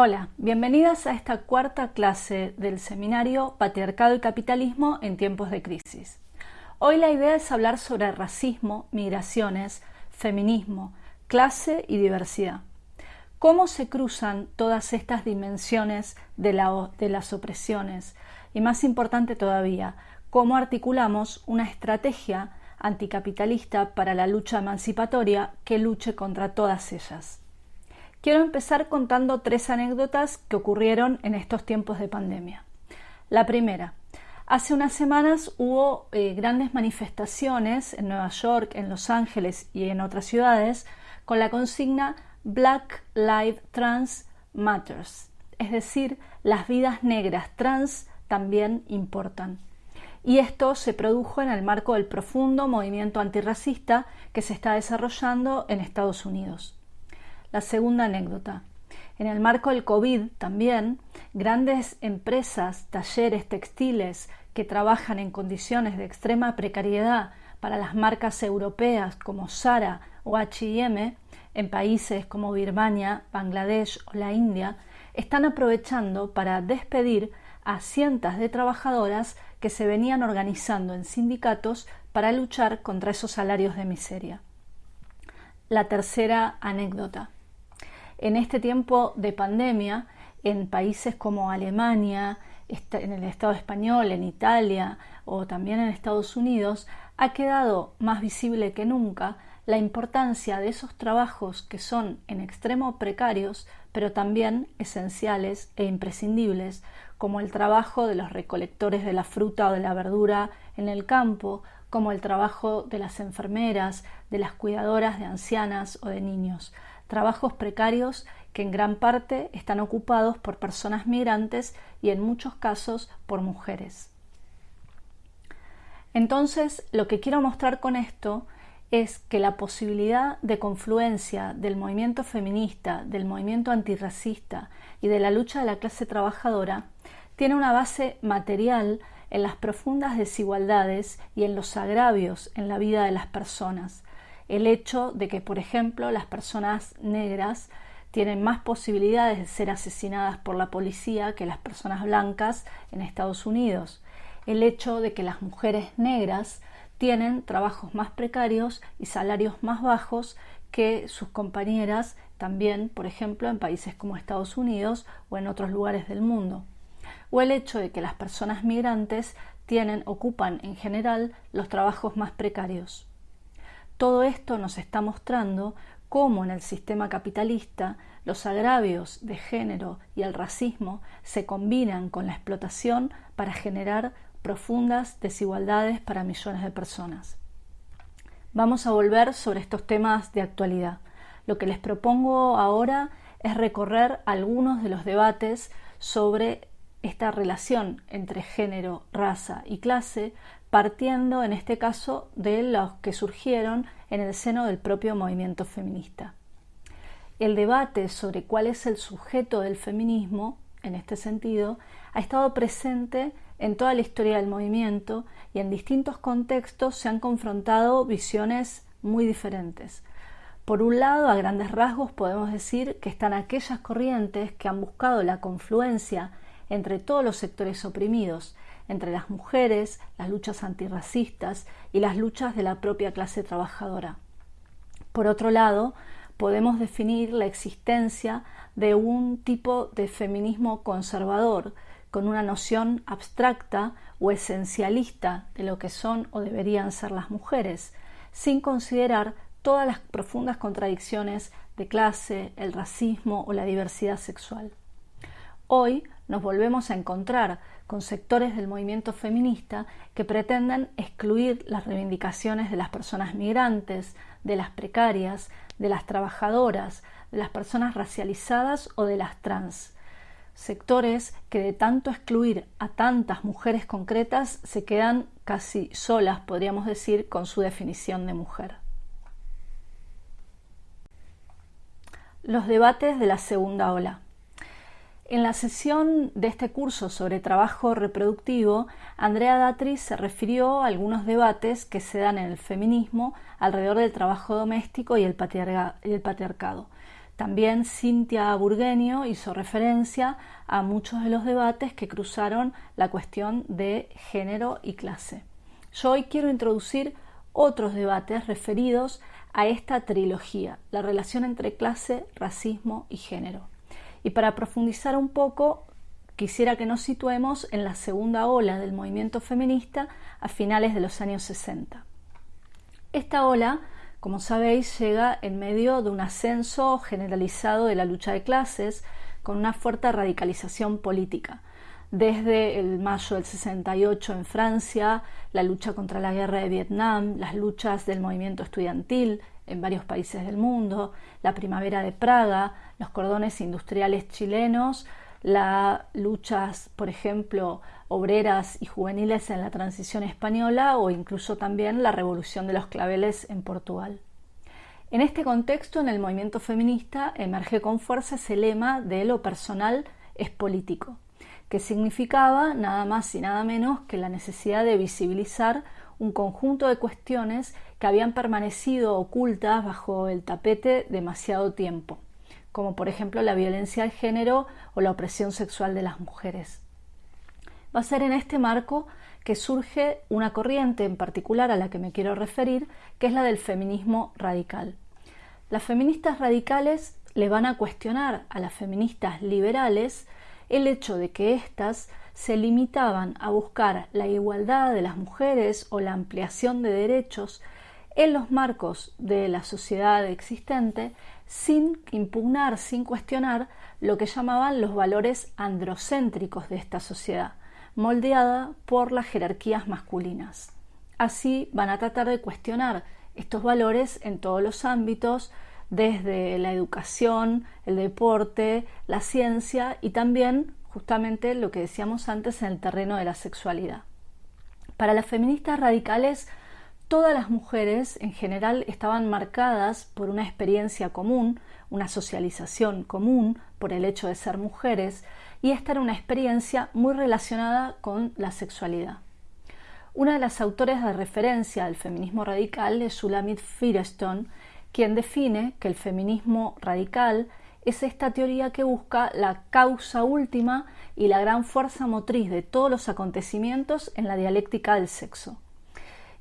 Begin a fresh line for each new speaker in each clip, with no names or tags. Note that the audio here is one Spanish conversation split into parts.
Hola, bienvenidas a esta cuarta clase del seminario Patriarcado y Capitalismo en tiempos de crisis. Hoy la idea es hablar sobre racismo, migraciones, feminismo, clase y diversidad. ¿Cómo se cruzan todas estas dimensiones de, de las opresiones? Y más importante todavía, ¿cómo articulamos una estrategia anticapitalista para la lucha emancipatoria que luche contra todas ellas? Quiero empezar contando tres anécdotas que ocurrieron en estos tiempos de pandemia. La primera, hace unas semanas hubo eh, grandes manifestaciones en Nueva York, en Los Ángeles y en otras ciudades con la consigna Black Lives Trans Matters, es decir, las vidas negras trans también importan. Y esto se produjo en el marco del profundo movimiento antirracista que se está desarrollando en Estados Unidos. La segunda anécdota. En el marco del COVID también, grandes empresas, talleres textiles que trabajan en condiciones de extrema precariedad para las marcas europeas como Sara o HM en países como Birmania, Bangladesh o la India, están aprovechando para despedir a cientos de trabajadoras que se venían organizando en sindicatos para luchar contra esos salarios de miseria. La tercera anécdota en este tiempo de pandemia, en países como Alemania, en el Estado español, en Italia o también en Estados Unidos, ha quedado más visible que nunca la importancia de esos trabajos que son en extremo precarios, pero también esenciales e imprescindibles, como el trabajo de los recolectores de la fruta o de la verdura en el campo, como el trabajo de las enfermeras, de las cuidadoras de ancianas o de niños trabajos precarios que en gran parte están ocupados por personas migrantes y en muchos casos por mujeres. Entonces, lo que quiero mostrar con esto es que la posibilidad de confluencia del movimiento feminista, del movimiento antirracista y de la lucha de la clase trabajadora tiene una base material en las profundas desigualdades y en los agravios en la vida de las personas, el hecho de que, por ejemplo, las personas negras tienen más posibilidades de ser asesinadas por la policía que las personas blancas en Estados Unidos, el hecho de que las mujeres negras tienen trabajos más precarios y salarios más bajos que sus compañeras también, por ejemplo, en países como Estados Unidos o en otros lugares del mundo. O el hecho de que las personas migrantes tienen, ocupan en general los trabajos más precarios. Todo esto nos está mostrando cómo en el sistema capitalista los agravios de género y el racismo se combinan con la explotación para generar profundas desigualdades para millones de personas. Vamos a volver sobre estos temas de actualidad. Lo que les propongo ahora es recorrer algunos de los debates sobre esta relación entre género, raza y clase partiendo en este caso de los que surgieron en el seno del propio movimiento feminista. El debate sobre cuál es el sujeto del feminismo, en este sentido, ha estado presente en toda la historia del movimiento y en distintos contextos se han confrontado visiones muy diferentes. Por un lado, a grandes rasgos podemos decir que están aquellas corrientes que han buscado la confluencia entre todos los sectores oprimidos entre las mujeres, las luchas antirracistas y las luchas de la propia clase trabajadora. Por otro lado, podemos definir la existencia de un tipo de feminismo conservador, con una noción abstracta o esencialista de lo que son o deberían ser las mujeres, sin considerar todas las profundas contradicciones de clase, el racismo o la diversidad sexual. Hoy nos volvemos a encontrar con sectores del movimiento feminista que pretenden excluir las reivindicaciones de las personas migrantes, de las precarias, de las trabajadoras, de las personas racializadas o de las trans. Sectores que de tanto excluir a tantas mujeres concretas se quedan casi solas, podríamos decir, con su definición de mujer. Los debates de la segunda ola. En la sesión de este curso sobre trabajo reproductivo, Andrea Datri se refirió a algunos debates que se dan en el feminismo alrededor del trabajo doméstico y el, patriarcado. También Cintia Burgueño hizo referencia a muchos de los debates que cruzaron la cuestión de género y clase. Yo hoy quiero introducir otros debates referidos a esta trilogía, la relación entre clase, racismo y género. Y para profundizar un poco, quisiera que nos situemos en la segunda ola del movimiento feminista a finales de los años 60. Esta ola, como sabéis, llega en medio de un ascenso generalizado de la lucha de clases, con una fuerte radicalización política desde el mayo del 68 en Francia, la lucha contra la guerra de Vietnam, las luchas del movimiento estudiantil en varios países del mundo, la primavera de Praga, los cordones industriales chilenos, las luchas, por ejemplo, obreras y juveniles en la transición española o incluso también la revolución de los claveles en Portugal. En este contexto, en el movimiento feminista emerge con fuerza ese lema de lo personal es político que significaba nada más y nada menos que la necesidad de visibilizar un conjunto de cuestiones que habían permanecido ocultas bajo el tapete demasiado tiempo, como por ejemplo la violencia de género o la opresión sexual de las mujeres. Va a ser en este marco que surge una corriente en particular a la que me quiero referir, que es la del feminismo radical. Las feministas radicales le van a cuestionar a las feministas liberales el hecho de que éstas se limitaban a buscar la igualdad de las mujeres o la ampliación de derechos en los marcos de la sociedad existente sin impugnar, sin cuestionar lo que llamaban los valores androcéntricos de esta sociedad, moldeada por las jerarquías masculinas. Así van a tratar de cuestionar estos valores en todos los ámbitos, desde la educación, el deporte, la ciencia y también justamente lo que decíamos antes en el terreno de la sexualidad. Para las feministas radicales, todas las mujeres en general estaban marcadas por una experiencia común, una socialización común por el hecho de ser mujeres, y esta era una experiencia muy relacionada con la sexualidad. Una de las autores de referencia del feminismo radical es Sulamit Firestone, quien define que el feminismo radical es esta teoría que busca la causa última y la gran fuerza motriz de todos los acontecimientos en la dialéctica del sexo.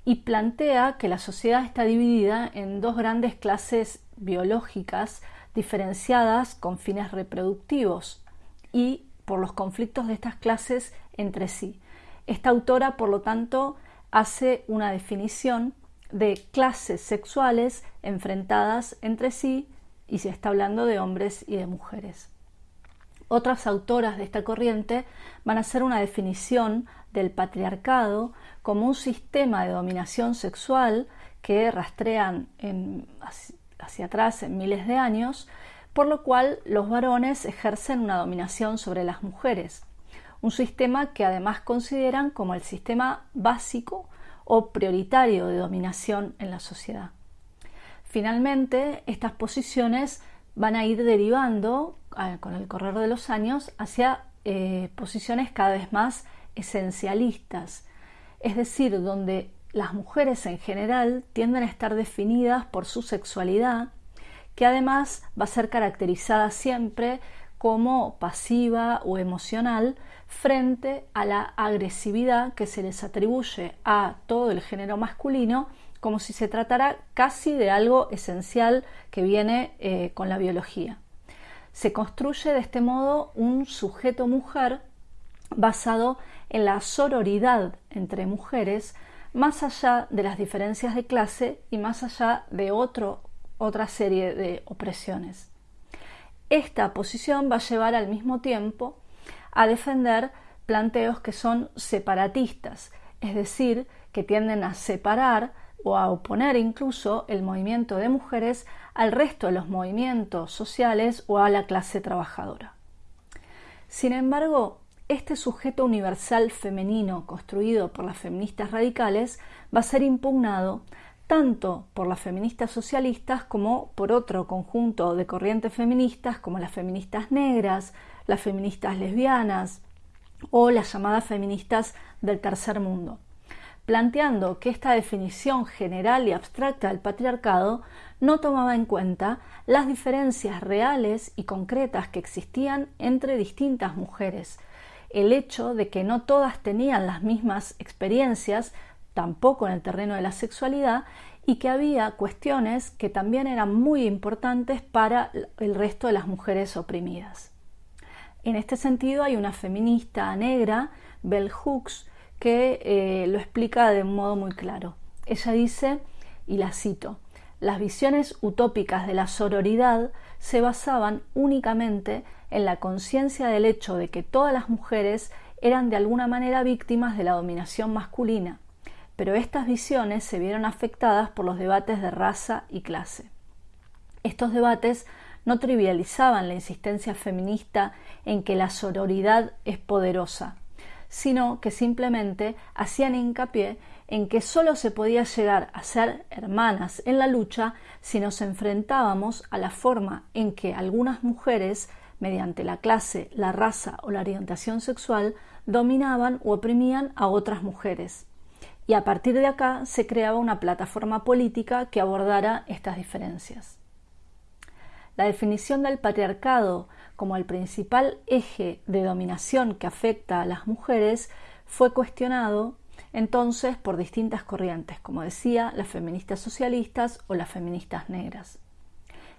Y plantea que la sociedad está dividida en dos grandes clases biológicas diferenciadas con fines reproductivos y por los conflictos de estas clases entre sí. Esta autora, por lo tanto, hace una definición de clases sexuales enfrentadas entre sí y se está hablando de hombres y de mujeres. Otras autoras de esta corriente van a hacer una definición del patriarcado como un sistema de dominación sexual que rastrean hacia atrás en miles de años, por lo cual los varones ejercen una dominación sobre las mujeres, un sistema que además consideran como el sistema básico o prioritario de dominación en la sociedad. Finalmente, estas posiciones van a ir derivando con el correr de los años hacia eh, posiciones cada vez más esencialistas, es decir, donde las mujeres en general tienden a estar definidas por su sexualidad, que además va a ser caracterizada siempre como pasiva o emocional frente a la agresividad que se les atribuye a todo el género masculino como si se tratara casi de algo esencial que viene eh, con la biología. Se construye de este modo un sujeto mujer basado en la sororidad entre mujeres, más allá de las diferencias de clase y más allá de otra serie de opresiones. Esta posición va a llevar al mismo tiempo a defender planteos que son separatistas, es decir, que tienden a separar o a oponer incluso el movimiento de mujeres al resto de los movimientos sociales o a la clase trabajadora. Sin embargo, este sujeto universal femenino construido por las feministas radicales va a ser impugnado tanto por las feministas socialistas como por otro conjunto de corrientes feministas como las feministas negras, las feministas lesbianas o las llamadas feministas del tercer mundo. Planteando que esta definición general y abstracta del patriarcado no tomaba en cuenta las diferencias reales y concretas que existían entre distintas mujeres, el hecho de que no todas tenían las mismas experiencias, tampoco en el terreno de la sexualidad, y que había cuestiones que también eran muy importantes para el resto de las mujeres oprimidas. En este sentido hay una feminista negra, Bell Hooks, que eh, lo explica de un modo muy claro. Ella dice, y la cito, las visiones utópicas de la sororidad se basaban únicamente en la conciencia del hecho de que todas las mujeres eran de alguna manera víctimas de la dominación masculina, pero estas visiones se vieron afectadas por los debates de raza y clase. Estos debates no trivializaban la insistencia feminista en que la sororidad es poderosa, sino que simplemente hacían hincapié en que sólo se podía llegar a ser hermanas en la lucha si nos enfrentábamos a la forma en que algunas mujeres, mediante la clase, la raza o la orientación sexual, dominaban o oprimían a otras mujeres. Y a partir de acá se creaba una plataforma política que abordara estas diferencias. La definición del patriarcado como el principal eje de dominación que afecta a las mujeres fue cuestionado entonces por distintas corrientes, como decía, las feministas socialistas o las feministas negras.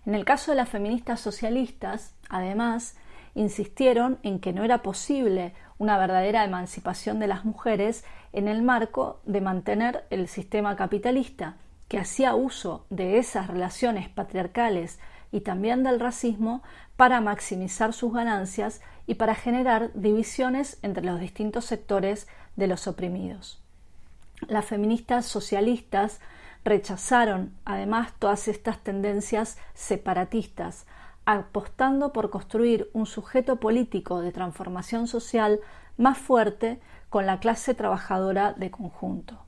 En el caso de las feministas socialistas, además, insistieron en que no era posible una verdadera emancipación de las mujeres en el marco de mantener el sistema capitalista, que hacía uso de esas relaciones patriarcales y también del racismo para maximizar sus ganancias y para generar divisiones entre los distintos sectores de los oprimidos. Las feministas socialistas rechazaron además todas estas tendencias separatistas, apostando por construir un sujeto político de transformación social más fuerte con la clase trabajadora de conjunto.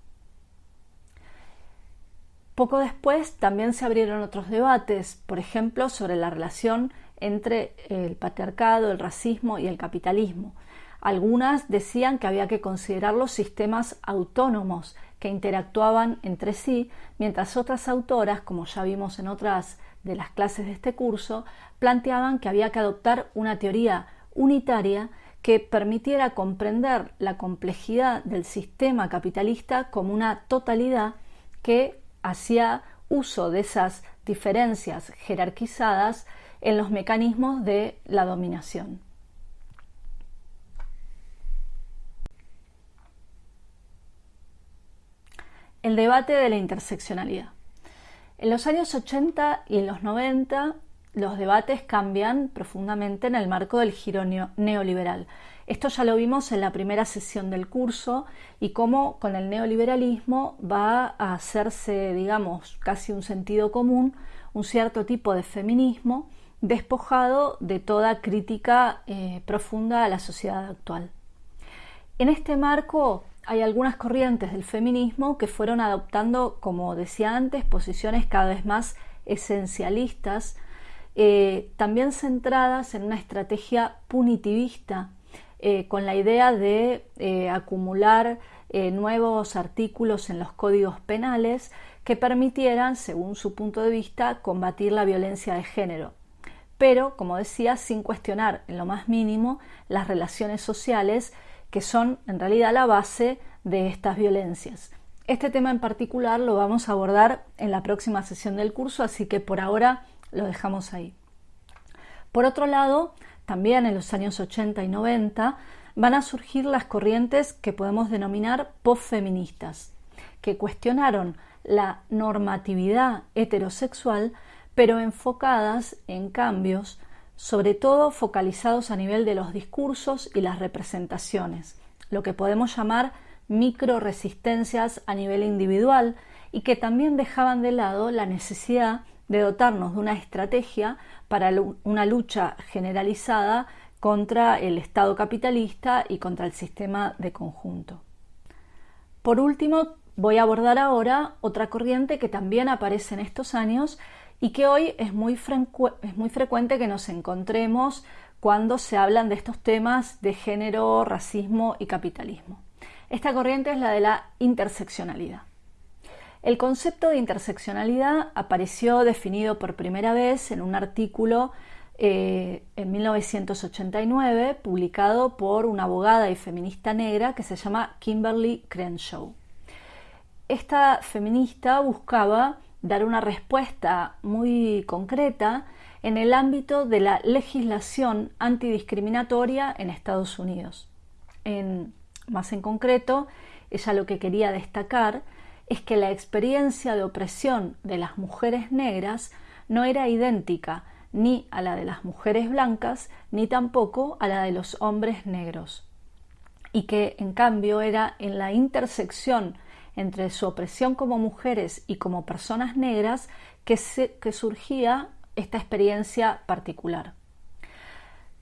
Poco después también se abrieron otros debates, por ejemplo, sobre la relación entre el patriarcado, el racismo y el capitalismo. Algunas decían que había que considerar los sistemas autónomos que interactuaban entre sí, mientras otras autoras, como ya vimos en otras de las clases de este curso, planteaban que había que adoptar una teoría unitaria que permitiera comprender la complejidad del sistema capitalista como una totalidad que hacía uso de esas diferencias jerarquizadas en los mecanismos de la dominación. El debate de la interseccionalidad. En los años 80 y en los 90 los debates cambian profundamente en el marco del giro neoliberal. Esto ya lo vimos en la primera sesión del curso y cómo con el neoliberalismo va a hacerse, digamos, casi un sentido común, un cierto tipo de feminismo despojado de toda crítica eh, profunda a la sociedad actual. En este marco hay algunas corrientes del feminismo que fueron adoptando, como decía antes, posiciones cada vez más esencialistas, eh, también centradas en una estrategia punitivista, eh, con la idea de eh, acumular nuevos artículos en los códigos penales que permitieran, según su punto de vista, combatir la violencia de género. Pero, como decía, sin cuestionar en lo más mínimo las relaciones sociales que son en realidad la base de estas violencias. Este tema en particular lo vamos a abordar en la próxima sesión del curso, así que por ahora lo dejamos ahí. Por otro lado, también en los años 80 y 90 van a surgir las corrientes que podemos denominar postfeministas, que cuestionaron la normatividad heterosexual, pero enfocadas en cambios, sobre todo focalizados a nivel de los discursos y las representaciones, lo que podemos llamar micro resistencias a nivel individual y que también dejaban de lado la necesidad de dotarnos de una estrategia para una lucha generalizada contra el Estado capitalista y contra el sistema de conjunto. Por último, voy a abordar ahora otra corriente que también aparece en estos años y que hoy es muy, es muy frecuente que nos encontremos cuando se hablan de estos temas de género, racismo y capitalismo. Esta corriente es la de la interseccionalidad. El concepto de interseccionalidad apareció definido por primera vez en un artículo eh, en 1989 publicado por una abogada y feminista negra que se llama Kimberly Crenshaw. Esta feminista buscaba dar una respuesta muy concreta en el ámbito de la legislación antidiscriminatoria en Estados Unidos. más en concreto, ella lo que quería destacar es que la experiencia de opresión de las mujeres negras no era idéntica ni a la de las mujeres blancas ni tampoco a la de los hombres negros y que en cambio era en la intersección entre su opresión como mujeres y como personas negras que, que surgía esta experiencia particular.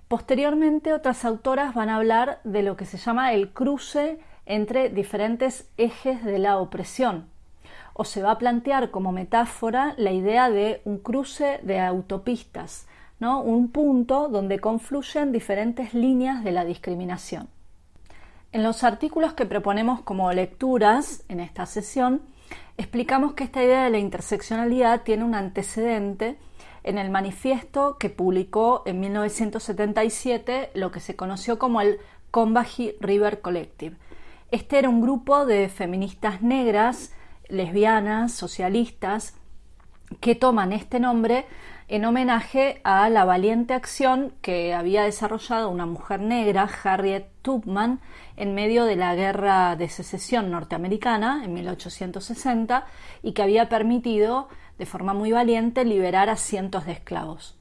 Posteriormente otras autoras van a hablar de lo que se llama el cruce entre diferentes ejes de la opresión, o se va a plantear como metáfora la idea de un cruce de autopistas, ¿no? un punto donde confluyen diferentes líneas de la discriminación. En los artículos que proponemos como lecturas en esta sesión, explicamos que esta idea de la interseccionalidad tiene un antecedente en el manifiesto que publicó en 1977 lo que se conoció como el Combahee River Collective, este era un grupo de feministas negras, lesbianas, socialistas, que toman este nombre en homenaje a la valiente acción que había desarrollado una mujer negra, Harriet Tubman, en medio de la guerra de secesión norteamericana en 1860 y que había permitido de forma muy valiente liberar a cientos de esclavos.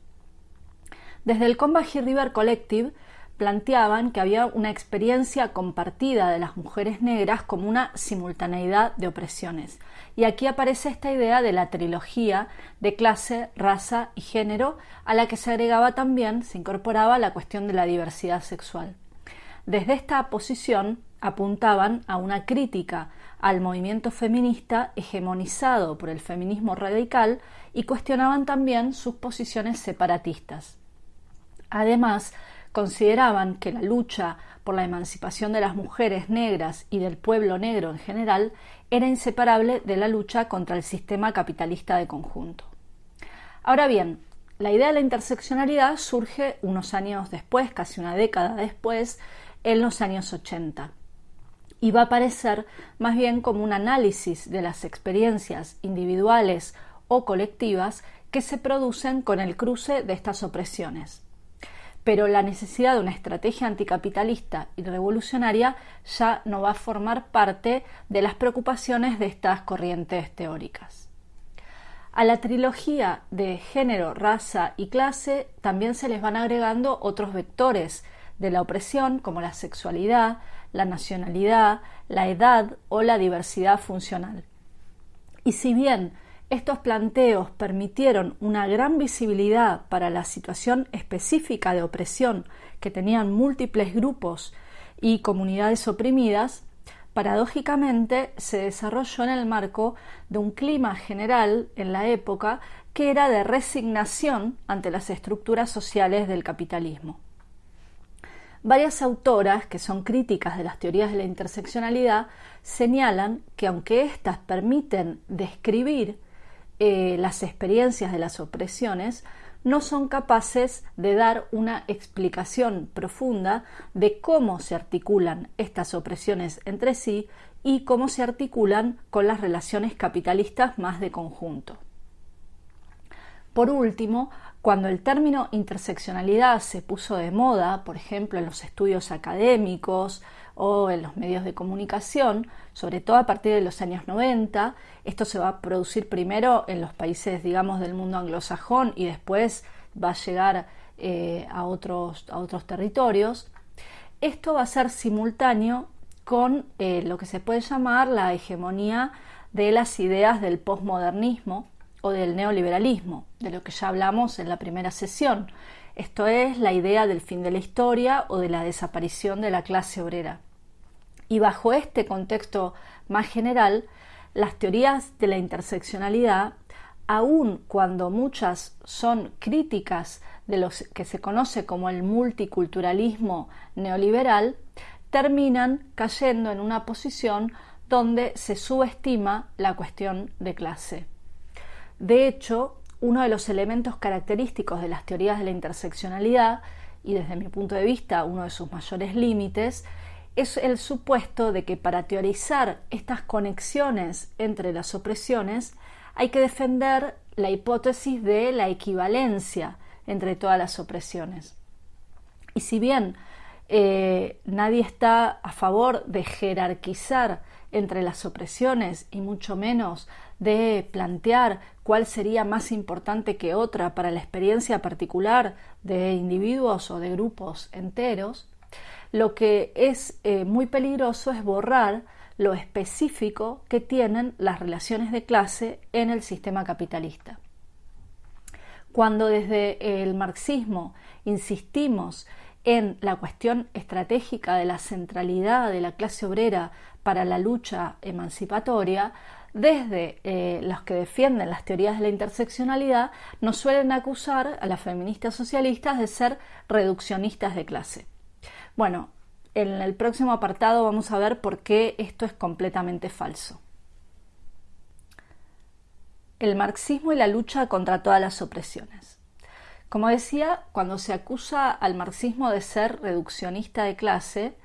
Desde el Combahee River Collective planteaban que había una experiencia compartida de las mujeres negras como una simultaneidad de opresiones. Y aquí aparece esta idea de la trilogía de clase, raza y género, a la que se agregaba también, se incorporaba la cuestión de la diversidad sexual. Desde esta posición apuntaban a una crítica al movimiento feminista hegemonizado por el feminismo radical y cuestionaban también sus posiciones separatistas. Además, consideraban que la lucha por la emancipación de las mujeres negras y del pueblo negro en general era inseparable de la lucha contra el sistema capitalista de conjunto. Ahora bien, la idea de la interseccionalidad surge unos años después, casi una década después, en los años 80, y va a aparecer más bien como un análisis de las experiencias individuales o colectivas que se producen con el cruce de estas opresiones pero la necesidad de una estrategia anticapitalista y revolucionaria ya no va a formar parte de las preocupaciones de estas corrientes teóricas. A la trilogía de género, raza y clase también se les van agregando otros vectores de la opresión como la sexualidad, la nacionalidad, la edad o la diversidad funcional. Y si bien estos planteos permitieron una gran visibilidad para la situación específica de opresión que tenían múltiples grupos y comunidades oprimidas, paradójicamente se desarrolló en el marco de un clima general en la época que era de resignación ante las estructuras sociales del capitalismo. Varias autoras, que son críticas de las teorías de la interseccionalidad, señalan que aunque éstas permiten describir eh, las experiencias de las opresiones no son capaces de dar una explicación profunda de cómo se articulan estas opresiones entre sí y cómo se articulan con las relaciones capitalistas más de conjunto. Por último, cuando el término interseccionalidad se puso de moda, por ejemplo en los estudios académicos o en los medios de comunicación, sobre todo a partir de los años 90. Esto se va a producir primero en los países, digamos, del mundo anglosajón y después va a llegar eh, a, otros, a otros territorios. Esto va a ser simultáneo con eh, lo que se puede llamar la hegemonía de las ideas del posmodernismo o del neoliberalismo, de lo que ya hablamos en la primera sesión. Esto es la idea del fin de la historia o de la desaparición de la clase obrera. Y bajo este contexto más general, las teorías de la interseccionalidad, aun cuando muchas son críticas de lo que se conoce como el multiculturalismo neoliberal, terminan cayendo en una posición donde se subestima la cuestión de clase. De hecho, uno de los elementos característicos de las teorías de la interseccionalidad, y desde mi punto de vista uno de sus mayores límites, es el supuesto de que para teorizar estas conexiones entre las opresiones hay que defender la hipótesis de la equivalencia entre todas las opresiones. Y si bien eh, nadie está a favor de jerarquizar entre las opresiones y mucho menos de plantear cuál sería más importante que otra para la experiencia particular de individuos o de grupos enteros, lo que es eh, muy peligroso es borrar lo específico que tienen las relaciones de clase en el sistema capitalista. Cuando desde el marxismo insistimos en la cuestión estratégica de la centralidad de la clase obrera para la lucha emancipatoria, desde eh, los que defienden las teorías de la interseccionalidad, nos suelen acusar a las feministas socialistas de ser reduccionistas de clase. Bueno, en el próximo apartado vamos a ver por qué esto es completamente falso. El marxismo y la lucha contra todas las opresiones. Como decía, cuando se acusa al marxismo de ser reduccionista de clase,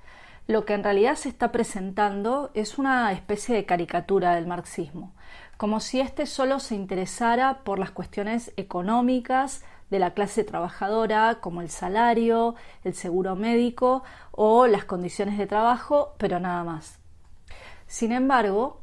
lo que en realidad se está presentando es una especie de caricatura del marxismo, como si éste solo se interesara por las cuestiones económicas de la clase trabajadora, como el salario, el seguro médico o las condiciones de trabajo, pero nada más. Sin embargo,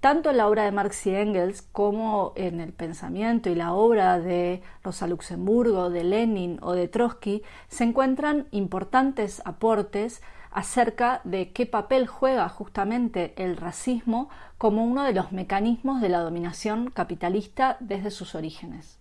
tanto en la obra de Marx y Engels como en el pensamiento y la obra de Rosa Luxemburgo, de Lenin o de Trotsky se encuentran importantes aportes acerca de qué papel juega justamente el racismo como uno de los mecanismos de la dominación capitalista desde sus orígenes.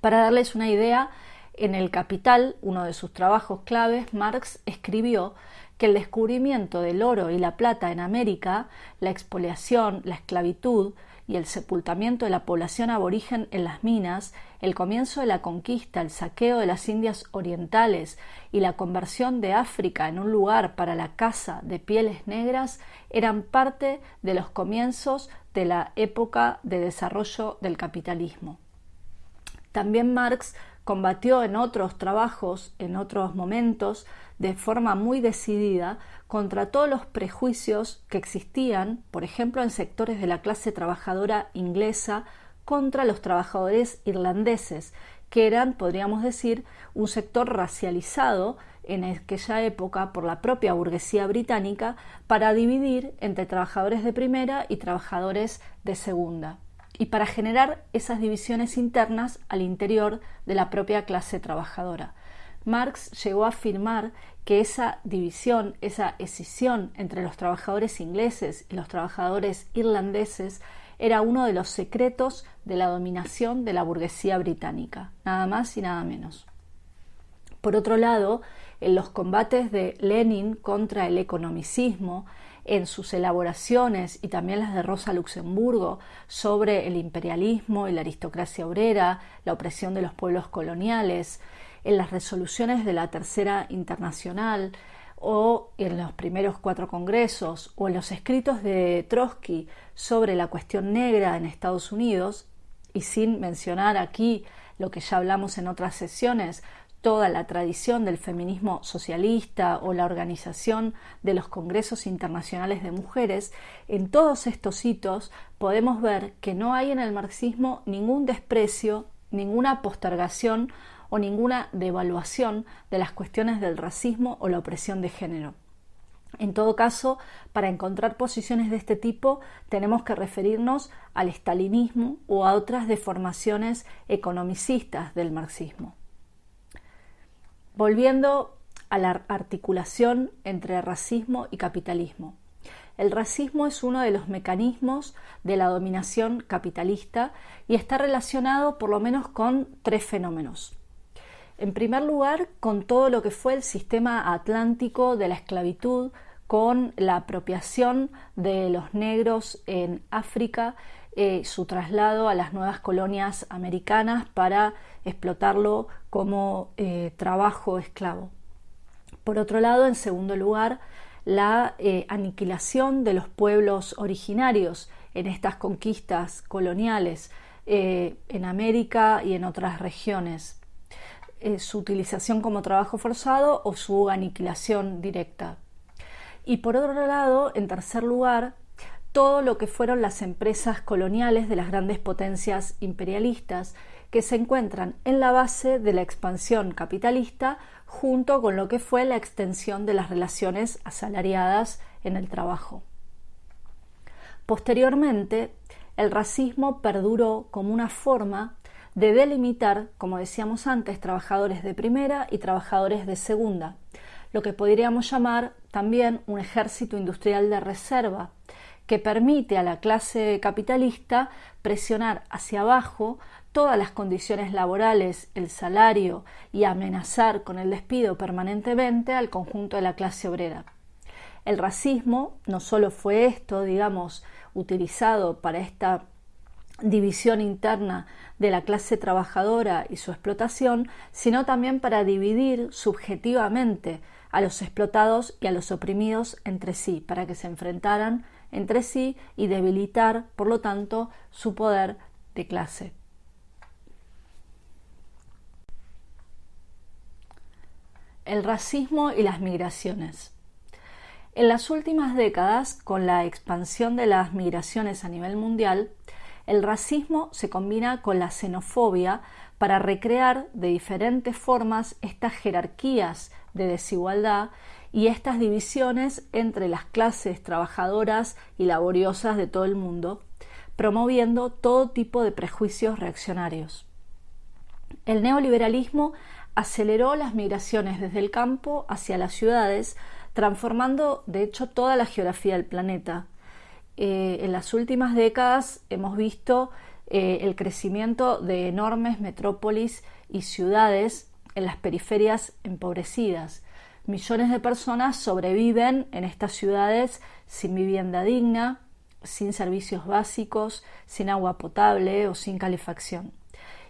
Para darles una idea, en El Capital, uno de sus trabajos claves, Marx escribió que el descubrimiento del oro y la plata en América, la expoliación, la esclavitud y el sepultamiento de la población aborigen en las minas, el comienzo de la conquista, el saqueo de las Indias orientales y la conversión de África en un lugar para la caza de pieles negras eran parte de los comienzos de la época de desarrollo del capitalismo. También Marx combatió en otros trabajos, en otros momentos, de forma muy decidida contra todos los prejuicios que existían, por ejemplo, en sectores de la clase trabajadora inglesa contra los trabajadores irlandeses, que eran, podríamos decir, un sector racializado en aquella época por la propia burguesía británica para dividir entre trabajadores de primera y trabajadores de segunda y para generar esas divisiones internas al interior de la propia clase trabajadora. Marx llegó a afirmar que esa división, esa escisión entre los trabajadores ingleses y los trabajadores irlandeses era uno de los secretos de la dominación de la burguesía británica, nada más y nada menos. Por otro lado, en los combates de Lenin contra el economicismo, en sus elaboraciones y también las de Rosa Luxemburgo sobre el imperialismo y la aristocracia obrera, la opresión de los pueblos coloniales, en las resoluciones de la Tercera Internacional o en los primeros cuatro congresos o en los escritos de Trotsky sobre la cuestión negra en Estados Unidos, y sin mencionar aquí lo que ya hablamos en otras sesiones toda la tradición del feminismo socialista o la organización de los congresos internacionales de mujeres, en todos estos hitos podemos ver que no hay en el marxismo ningún desprecio, ninguna postergación o ninguna devaluación de las cuestiones del racismo o la opresión de género. En todo caso, para encontrar posiciones de este tipo tenemos que referirnos al estalinismo o a otras deformaciones economicistas del marxismo. Volviendo a la articulación entre racismo y capitalismo. El racismo es uno de los mecanismos de la dominación capitalista y está relacionado por lo menos con tres fenómenos. En primer lugar, con todo lo que fue el sistema atlántico de la esclavitud, con la apropiación de los negros en África, eh, su traslado a las nuevas colonias americanas para explotarlo como eh, trabajo esclavo. Por otro lado, en segundo lugar, la eh, aniquilación de los pueblos originarios en estas conquistas coloniales eh, en América y en otras regiones, su utilización como trabajo forzado o su aniquilación directa. Y por otro lado, en tercer lugar, todo lo que fueron las empresas coloniales de las grandes potencias imperialistas que se encuentran en la base de la expansión capitalista junto con lo que fue la extensión de las relaciones asalariadas en el trabajo. Posteriormente, el racismo perduró como una forma de delimitar, como decíamos antes, trabajadores de primera y trabajadores de segunda, lo que podríamos llamar también un ejército industrial de reserva, que permite a la clase capitalista presionar hacia abajo todas las condiciones laborales, el salario y amenazar con el despido permanentemente al conjunto de la clase obrera. El racismo no solo fue esto, digamos, utilizado para esta división interna de la clase trabajadora y su explotación, sino también para dividir subjetivamente a los explotados y a los oprimidos entre sí, para que se enfrentaran entre sí y debilitar, por lo tanto, su poder de clase. El racismo y las migraciones. En las últimas décadas, con la expansión de las migraciones a nivel mundial, el racismo se combina con la xenofobia para recrear de diferentes formas estas jerarquías de desigualdad y estas divisiones entre las clases trabajadoras y laboriosas de todo el mundo, promoviendo todo tipo de prejuicios reaccionarios. El neoliberalismo aceleró las migraciones desde el campo hacia las ciudades, transformando de hecho toda la geografía del planeta. Eh, en las últimas décadas hemos visto eh, el crecimiento de enormes metrópolis y ciudades en las periferias empobrecidas. Millones de personas sobreviven en estas ciudades sin vivienda digna, sin servicios básicos, sin agua potable o sin calefacción.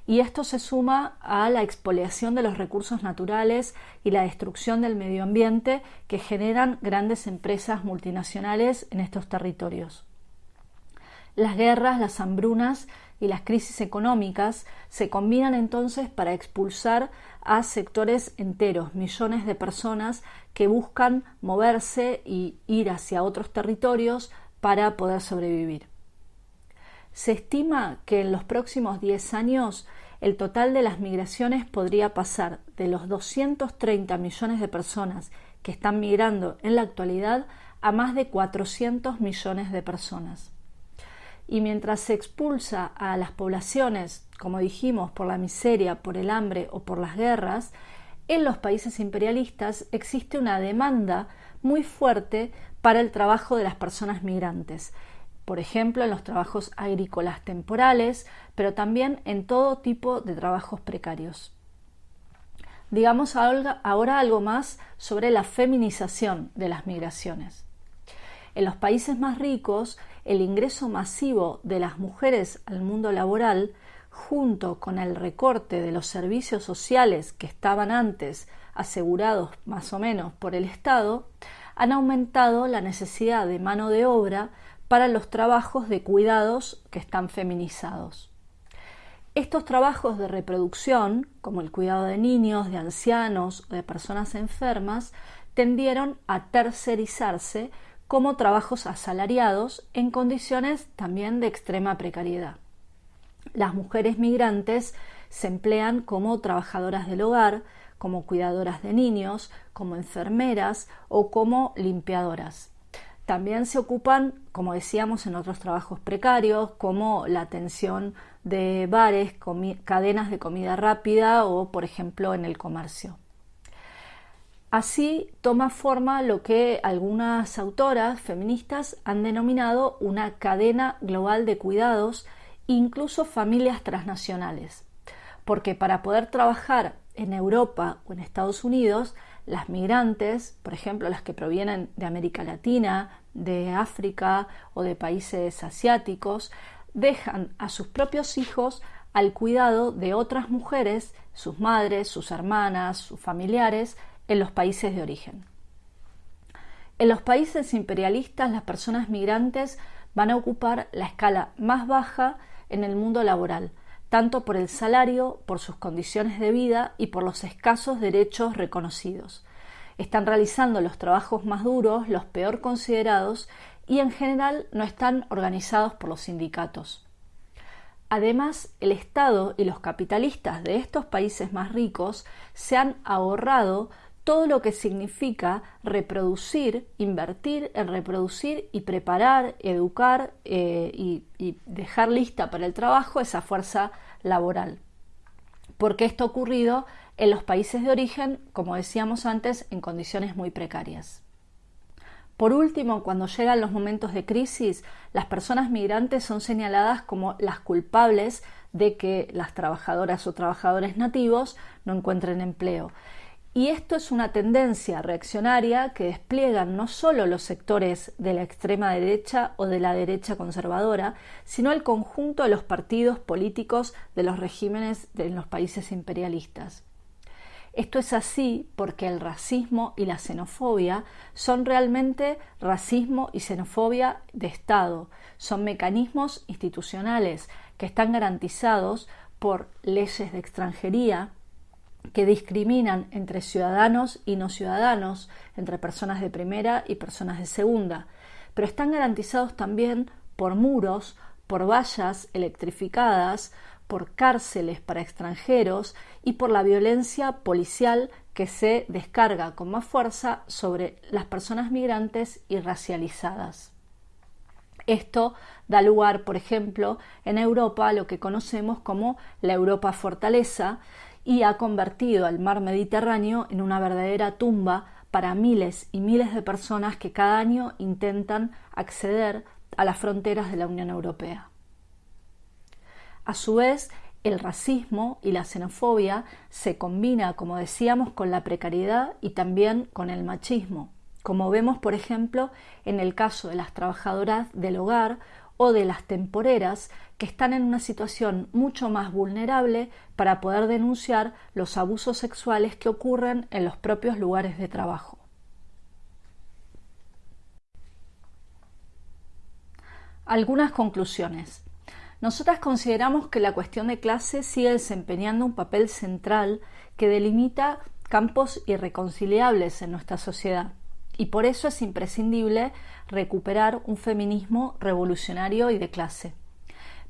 Y esto se suma a la expoliación de los recursos naturales y la destrucción del medio ambiente que generan grandes empresas multinacionales en estos territorios. Las guerras, las hambrunas y las crisis económicas se combinan entonces para expulsar a sectores enteros, millones de personas que buscan moverse y ir hacia otros territorios para poder sobrevivir. Se estima que en los próximos 10 años el total de las migraciones podría pasar de los 230 millones de personas que están migrando en la actualidad a más de 400 millones de personas. Y mientras se expulsa a las poblaciones, como dijimos, por la miseria, por el hambre o por las guerras, en los países imperialistas existe una demanda muy fuerte para el trabajo de las personas migrantes, por ejemplo, en los trabajos agrícolas temporales, pero también en todo tipo de trabajos precarios. Digamos ahora algo más sobre la feminización de las migraciones. En los países más ricos, el ingreso masivo de las mujeres al mundo laboral, junto con el recorte de los servicios sociales que estaban antes asegurados más o menos por el Estado, han aumentado la necesidad de mano de obra para los trabajos de cuidados que están feminizados. Estos trabajos de reproducción, como el cuidado de niños, de ancianos o de personas enfermas, tendieron a tercerizarse como trabajos asalariados en condiciones también de extrema precariedad. Las mujeres migrantes se emplean como trabajadoras del hogar, como cuidadoras de niños, como enfermeras o como limpiadoras. También se ocupan, como decíamos, en otros trabajos precarios, como la atención de bares, cadenas de comida rápida o, por ejemplo, en el comercio. Así toma forma lo que algunas autoras feministas han denominado una cadena global de cuidados, incluso familias transnacionales, porque para poder trabajar en Europa o en Estados Unidos, las migrantes, por ejemplo las que provienen de América Latina, de África o de países asiáticos, dejan a sus propios hijos al cuidado de otras mujeres, sus madres, sus hermanas, sus familiares, en los países de origen. En los países imperialistas las personas migrantes van a ocupar la escala más baja en el mundo laboral, tanto por el salario, por sus condiciones de vida y por los escasos derechos reconocidos. Están realizando los trabajos más duros, los peor considerados y en general no están organizados por los sindicatos. Además, el Estado y los capitalistas de estos países más ricos se han ahorrado todo lo que significa reproducir, invertir en reproducir y preparar, educar eh, y, y dejar lista para el trabajo esa fuerza laboral. Porque esto ha ocurrido en los países de origen, como decíamos antes, en condiciones muy precarias. Por último, cuando llegan los momentos de crisis, las personas migrantes son señaladas como las culpables de que las trabajadoras o trabajadores nativos no encuentren empleo. Y esto es una tendencia reaccionaria que despliegan no solo los sectores de la extrema derecha o de la derecha conservadora, sino el conjunto de los partidos políticos de los regímenes de los países imperialistas. Esto es así porque el racismo y la xenofobia son realmente racismo y xenofobia de Estado, son mecanismos institucionales que están garantizados por leyes de extranjería, que discriminan entre ciudadanos y no ciudadanos, entre personas de primera y personas de segunda, pero están garantizados también por muros, por vallas electrificadas, por cárceles para extranjeros y por la violencia policial que se descarga con más fuerza sobre las personas migrantes y racializadas. Esto da lugar, por ejemplo, en Europa a lo que conocemos como la Europa fortaleza, y ha convertido al mar Mediterráneo en una verdadera tumba para miles y miles de personas que cada año intentan acceder a las fronteras de la Unión Europea. A su vez, el racismo y la xenofobia se combina, como decíamos, con la precariedad y también con el machismo, como vemos, por ejemplo, en el caso de las trabajadoras del hogar o de las temporeras que están en una situación mucho más vulnerable para poder denunciar los abusos sexuales que ocurren en los propios lugares de trabajo. Algunas conclusiones. Nosotras consideramos que la cuestión de clase sigue desempeñando un papel central que delimita campos irreconciliables en nuestra sociedad y por eso es imprescindible recuperar un feminismo revolucionario y de clase.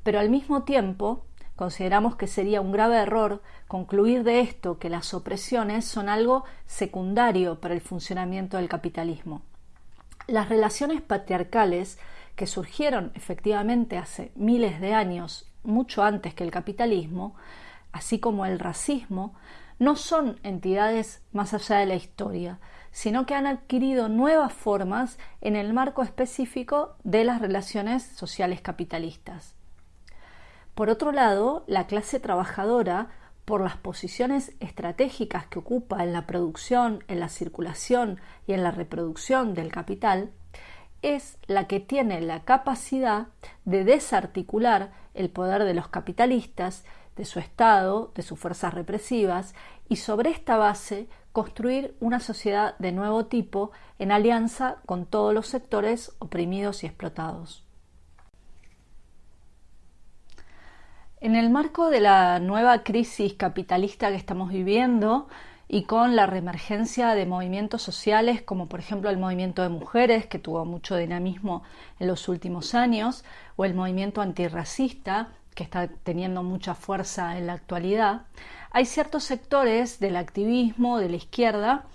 Pero al mismo tiempo, consideramos que sería un grave error concluir de esto que las opresiones son algo secundario para el funcionamiento del capitalismo. Las relaciones patriarcales que surgieron efectivamente hace miles de años, mucho antes que el capitalismo, así como el racismo, no son entidades más allá de la historia, sino que han adquirido nuevas formas en el marco específico de las relaciones sociales capitalistas. Por otro lado, la clase trabajadora, por las posiciones estratégicas que ocupa en la producción, en la circulación y en la reproducción del capital, es la que tiene la capacidad de desarticular el poder de los capitalistas, de su Estado, de sus fuerzas represivas, y sobre esta base construir una sociedad de nuevo tipo en alianza con todos los sectores oprimidos y explotados. En el marco de la nueva crisis capitalista que estamos viviendo y con la reemergencia de movimientos sociales como por ejemplo el movimiento de mujeres que tuvo mucho dinamismo en los últimos años o el movimiento antirracista que está teniendo mucha fuerza en la actualidad, hay ciertos sectores del activismo de la izquierda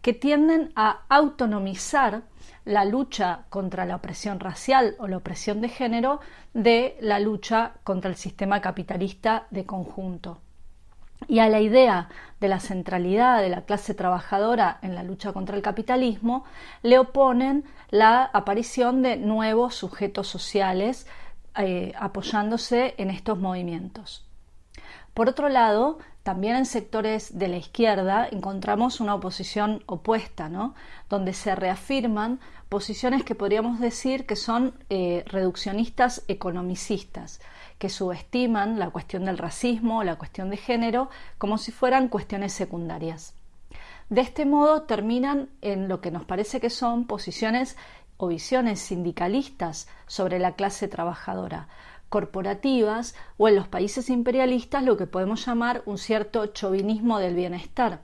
que tienden a autonomizar la lucha contra la opresión racial o la opresión de género de la lucha contra el sistema capitalista de conjunto. Y a la idea de la centralidad de la clase trabajadora en la lucha contra el capitalismo le oponen la aparición de nuevos sujetos sociales eh, apoyándose en estos movimientos. Por otro lado, también en sectores de la izquierda encontramos una oposición opuesta, ¿no? donde se reafirman posiciones que podríamos decir que son eh, reduccionistas economicistas, que subestiman la cuestión del racismo, la cuestión de género, como si fueran cuestiones secundarias. De este modo terminan en lo que nos parece que son posiciones o visiones sindicalistas sobre la clase trabajadora, corporativas o en los países imperialistas lo que podemos llamar un cierto chauvinismo del bienestar.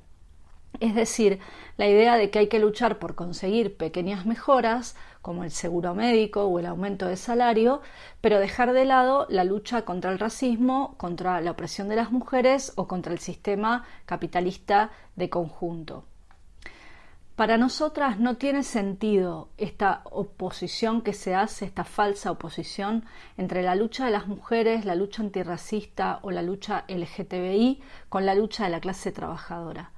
Es decir, la idea de que hay que luchar por conseguir pequeñas mejoras, como el seguro médico o el aumento de salario, pero dejar de lado la lucha contra el racismo, contra la opresión de las mujeres o contra el sistema capitalista de conjunto. Para nosotras no tiene sentido esta oposición que se hace, esta falsa oposición entre la lucha de las mujeres, la lucha antirracista o la lucha LGTBI con la lucha de la clase trabajadora.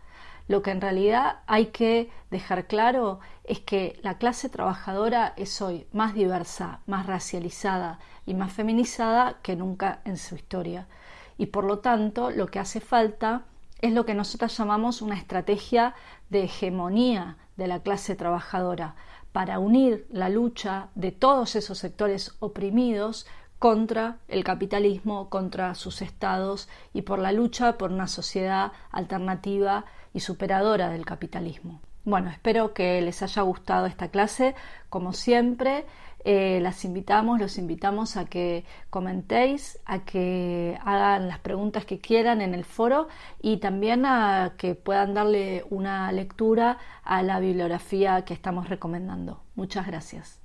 Lo que en realidad hay que dejar claro es que la clase trabajadora es hoy más diversa, más racializada y más feminizada que nunca en su historia. Y por lo tanto, lo que hace falta es lo que nosotros llamamos una estrategia de hegemonía de la clase trabajadora para unir la lucha de todos esos sectores oprimidos contra el capitalismo, contra sus estados y por la lucha por una sociedad alternativa y superadora del capitalismo. Bueno, espero que les haya gustado esta clase. Como siempre, eh, las invitamos, los invitamos a que comentéis, a que hagan las preguntas que quieran en el foro y también a que puedan darle una lectura a la bibliografía que estamos recomendando. Muchas gracias.